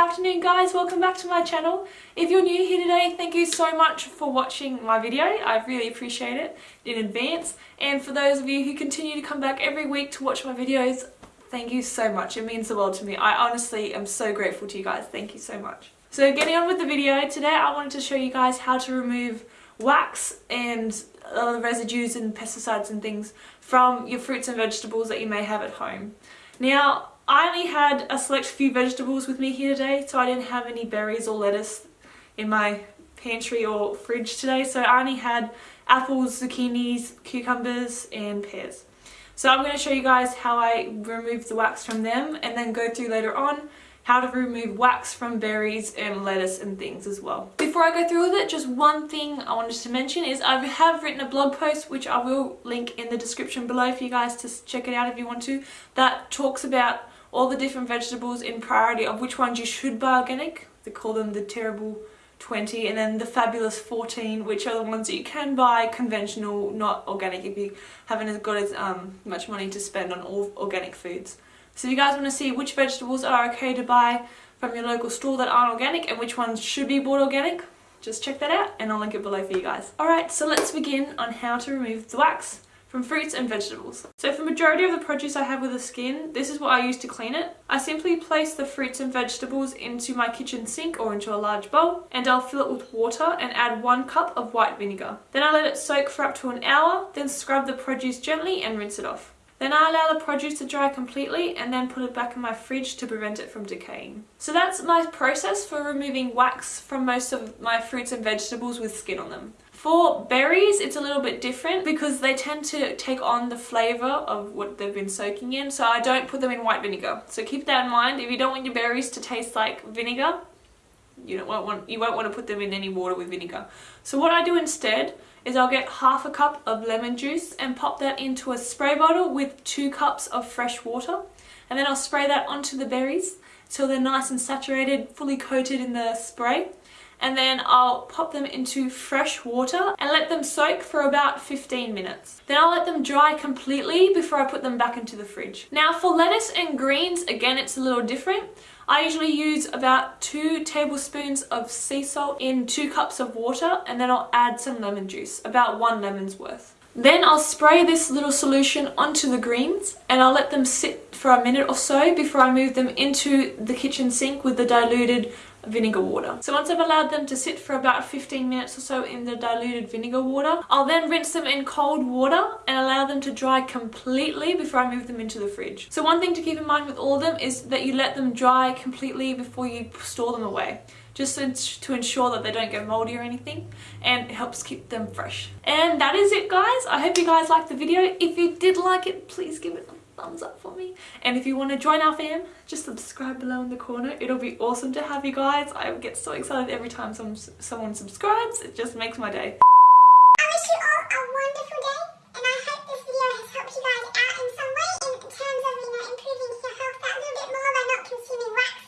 afternoon guys, welcome back to my channel. If you're new here today, thank you so much for watching my video. I really appreciate it in advance. And for those of you who continue to come back every week to watch my videos, thank you so much. It means the world to me. I honestly am so grateful to you guys. Thank you so much. So getting on with the video, today I wanted to show you guys how to remove wax and other residues and pesticides and things from your fruits and vegetables that you may have at home. Now, I only had a select few vegetables with me here today, so I didn't have any berries or lettuce in my pantry or fridge today, so I only had apples, zucchinis, cucumbers and pears. So I'm going to show you guys how I remove the wax from them and then go through later on how to remove wax from berries and lettuce and things as well. Before I go through with it, just one thing I wanted to mention is I have written a blog post which I will link in the description below for you guys to check it out if you want to that talks about all the different vegetables in priority of which ones you should buy organic. They call them the terrible 20 and then the fabulous 14 which are the ones that you can buy conventional not organic if you haven't got as um, much money to spend on all organic foods. So if you guys want to see which vegetables are okay to buy from your local store that aren't organic and which ones should be bought organic just check that out and I'll link it below for you guys. Alright so let's begin on how to remove the wax from fruits and vegetables. So for majority of the produce I have with the skin, this is what I use to clean it. I simply place the fruits and vegetables into my kitchen sink or into a large bowl and I'll fill it with water and add one cup of white vinegar. Then I let it soak for up to an hour, then scrub the produce gently and rinse it off. Then I allow the produce to dry completely and then put it back in my fridge to prevent it from decaying. So that's my process for removing wax from most of my fruits and vegetables with skin on them. For berries, it's a little bit different because they tend to take on the flavour of what they've been soaking in. So I don't put them in white vinegar. So keep that in mind. If you don't want your berries to taste like vinegar, you don't want, you won't want to put them in any water with vinegar. So what I do instead is I'll get half a cup of lemon juice and pop that into a spray bottle with two cups of fresh water. And then I'll spray that onto the berries till they're nice and saturated, fully coated in the spray and then I'll pop them into fresh water and let them soak for about 15 minutes. Then I'll let them dry completely before I put them back into the fridge. Now for lettuce and greens, again it's a little different. I usually use about two tablespoons of sea salt in two cups of water and then I'll add some lemon juice, about one lemon's worth. Then I'll spray this little solution onto the greens and I'll let them sit for a minute or so before I move them into the kitchen sink with the diluted vinegar water. So once I've allowed them to sit for about 15 minutes or so in the diluted vinegar water, I'll then rinse them in cold water and allow them to dry completely before I move them into the fridge. So one thing to keep in mind with all of them is that you let them dry completely before you store them away just to ensure that they don't get moldy or anything and it helps keep them fresh. And that is it guys. I hope you guys liked the video. If you did like it, please give it thumbs up for me. And if you want to join our fam, just subscribe below in the corner. It'll be awesome to have you guys. I get so excited every time some, someone subscribes. It just makes my day. I wish you all a wonderful day. And I hope this video has helped you guys out in some way in terms of, you know, improving your health that little bit more by not consuming wax